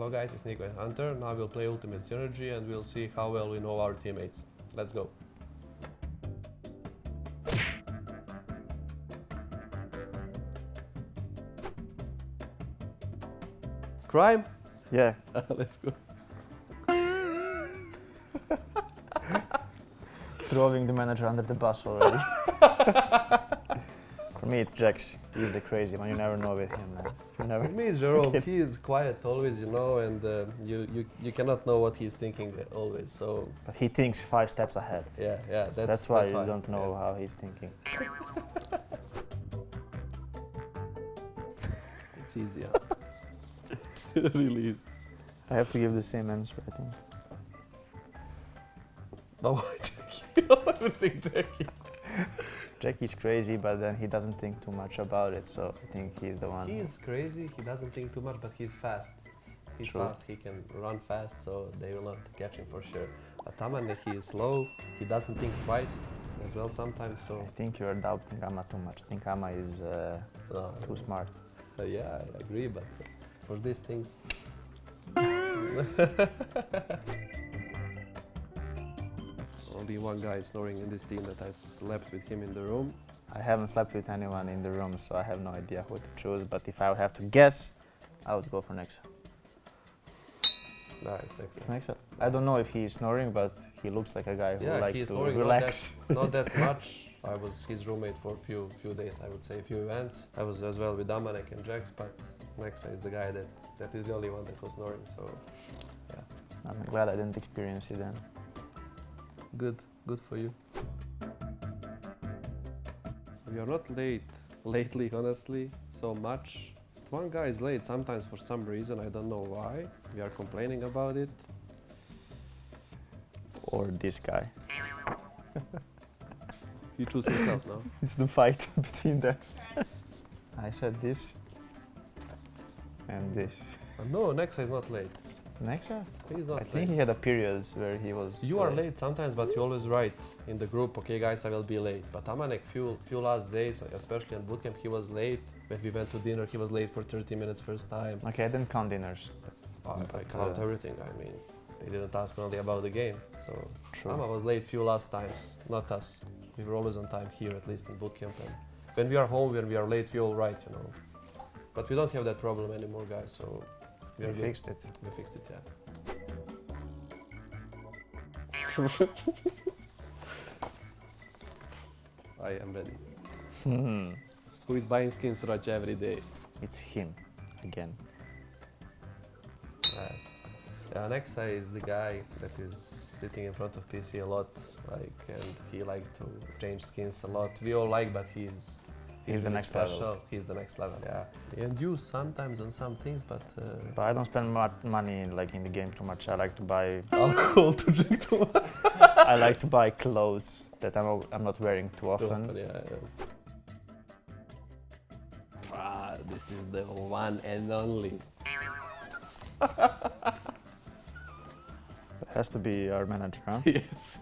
Hello guys, it's Nico and Hunter. Now we'll play Ultimate Synergy and we'll see how well we know our teammates. Let's go. Crime? Yeah, Let's go. throwing the manager under the bus already. For me, it's JaCkz. He's the crazy one. You never know with him, man. You never. For me, it's Jerome. he is quiet always, you know, and uh, you, you you cannot know what he's thinking always. So But he thinks five steps ahead. yeah, yeah, that's That's, why you fine, don't know yeah. how he's thinking. It's easier. it really is. I have to give the same answer, I think. No, Jackie. Everything, Jackie. Jackie's crazy, but then he doesn't think too much about it, so I think he's the one. He is crazy. He doesn't think too much, but he's fast. He's True. fast. He can run fast, so they will not catch him for sure. But Taman, he is slow. He doesn't think twice as well sometimes. So I think you're doubting Ama too much. I think Ama is uh, no, too smart. Uh, yeah, I agree. But uh, for these things, only one guy snoring in this team that I slept with him in the room. I haven't slept with anyone in the room, so I have no idea who to choose. But if I would have to guess, I would go for Nexa. Nice, excellent. Nexa. I don't know if he's snoring, but he looks like a guy who Yeah, likes to snoring, not relax. Not that much. I was his roommate for a few few days, I would say, a few events. I was as well with Damanek and JaCkz, but Nexa is the guy that, that is the only one that was snoring, so I'm glad I didn't experience it then. Good, good for you. We are not late lately, honestly, so much. One guy is late sometimes for some reason, I don't know why. We are complaining about it. Or this guy. He choose himself now. It's the fight between them. I said this and this. Uh, no, Nexa is not late. Nexa? He's not I late. think he had a periods where he was. You are uh, late sometimes, but you're always write in the group, okay guys, I will be late. But Amanek, few, few last days, especially at bootcamp, he was late. When we went to dinner, he was late for 30 minutes first time. Okay, I didn't count dinners. I, I count uh, everything, I mean. They didn't ask only about the game. So True. Ama was late few last times, not us. We were always on time here, at least in bootcamp. And when we are home, when we are late, we all write, you know. But we don't have that problem anymore, guys, so we good. fixed it. We fixed it, yeah. I am ready. Hmm. Who is buying skins Raj every day? It's him again. Uh, yeah, Nexa is the guy that is sitting in front of PC a lot, like, and he like to change skins a lot. We all like, but he's He's the next level. special. He's the next level, yeah. And you sometimes on some things, but uh, But I don't spend much money like in the game too much. I like to buy. alcohol to drink too much. I like to buy clothes that I'm, I'm not wearing too often. Yeah, yeah. Ah, this is the one and only. It has to be our manager, huh? yes.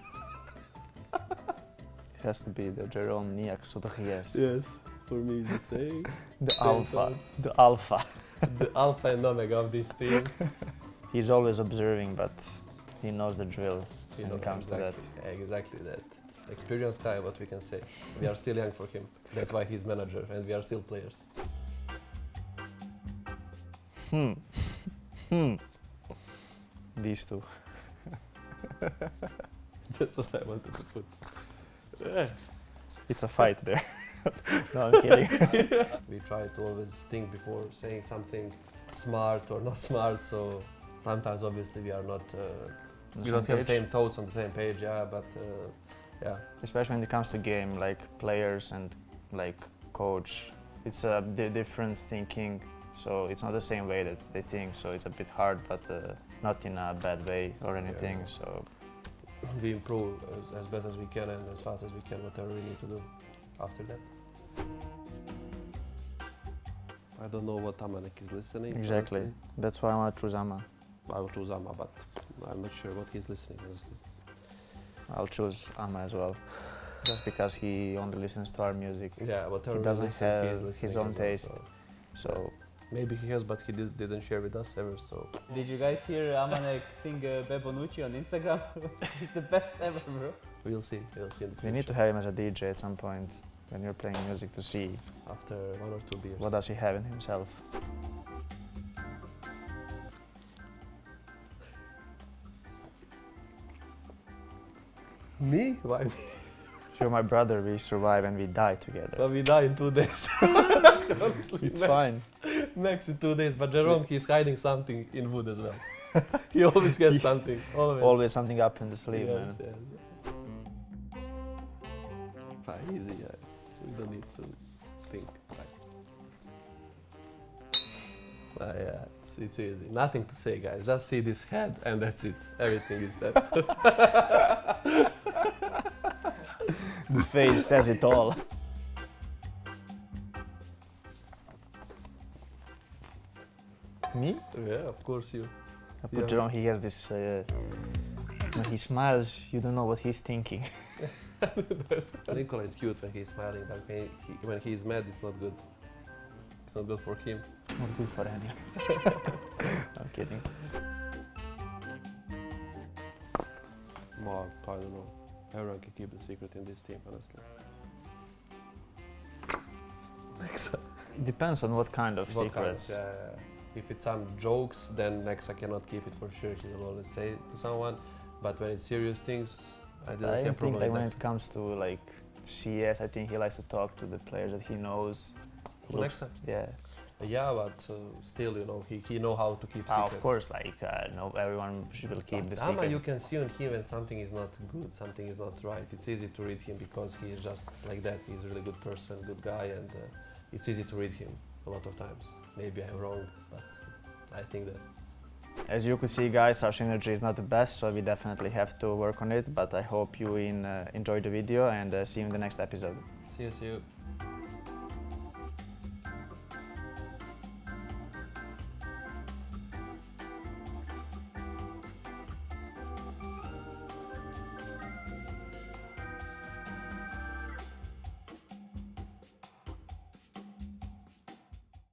It has to be the Jerome Niak Sotories. Yes. For me, the same. The Same alpha. thoughts. The alpha. the alpha and omega of this team. He's always observing, but he knows the drill You when it comes exactly, to that. Exactly that. Experienced guy, what we can say. We are still young for him. That's why he's manager, and we are still players. Hmm. Hmm. These two. That's what I wanted to put. It's a fight there. no, I'm kidding. We try to always think before saying something smart or not smart. So sometimes, obviously, we are not. Uh, we don't have page. same thoughts on the same page. Yeah, but uh, yeah, especially when it comes to game like players and like coach it's a di- different thinking so it's not the same way that they think so it's a bit hard but uh, not in a bad way or anything Yeah. so we improve as, as best as we can and as fast as we can, whatever we need to do after that. I don't know what Amanek is listening. exactly honestly. that's why i want to choose ama I will choose Ama, but I'm not sure what he's listening, honestly. i'll choose ama as well just because he only listens to our music Yeah, whatever He doesn't listen, he have his own well, taste. so- so Maybe he has, but he did, didn't share with us ever. So Did you guys hear Amanek sing uh, Bebonucci on Instagram? He's the best ever, bro. we'll see. We'll see in the We need to have him as a DJ at some point when you're playing music to see after one or two beers. what does he have in himself. Me? Why me? You're my brother, we survive and we die together. Well, we die in two days. Honestly, It's max, fine. Max in two days. But Jerome, he's hiding something in wood as well. he always gets something. Always. Always something up in the sleeve, man. yes, yes. Fine, easy. Yeah. We don't need to think. Ah, yeah, it's, it's easy. Nothing to say, guys. Just see this head, and that's it. Everything is said. The face says it all. Yeah, of course you. I put Yeah. Jerome, he has this. Uh, when he smiles, you don't know what he's thinking. Nicola is cute when he's smiling, but when, he, when he's mad, it's not good. It's not good for him. Not good for any. I'm kidding. Mark, I don't know. Everyone can keep the secret in this team, honestly. Nexa. It depends on what kind of What kind of- secrets. yeah, yeah, yeah. If it's some jokes, then Nexa cannot keep it for sure. He will always say it to someone. But when it's serious things, I don't I think like when it comes to like CS, I think he likes to talk to the players that he knows. Looks- Nexa? Yeah. Yeah, but uh, still, you know, he, he know how to keep Ah, secret. of course, like uh, no, everyone should will keep But the Ama, secret. you can see on him when something is not good, something is not right. It's easy to read him because he is just like that. He's a really good person, good guy, and uh, it's easy to read him a lot of times. Maybe I'm wrong, but I think that. As you could see, guys, our synergy is not the best, so we definitely have to work on it. But I hope you in, uh, enjoy the video and uh, see you in the next episode. See you, see you.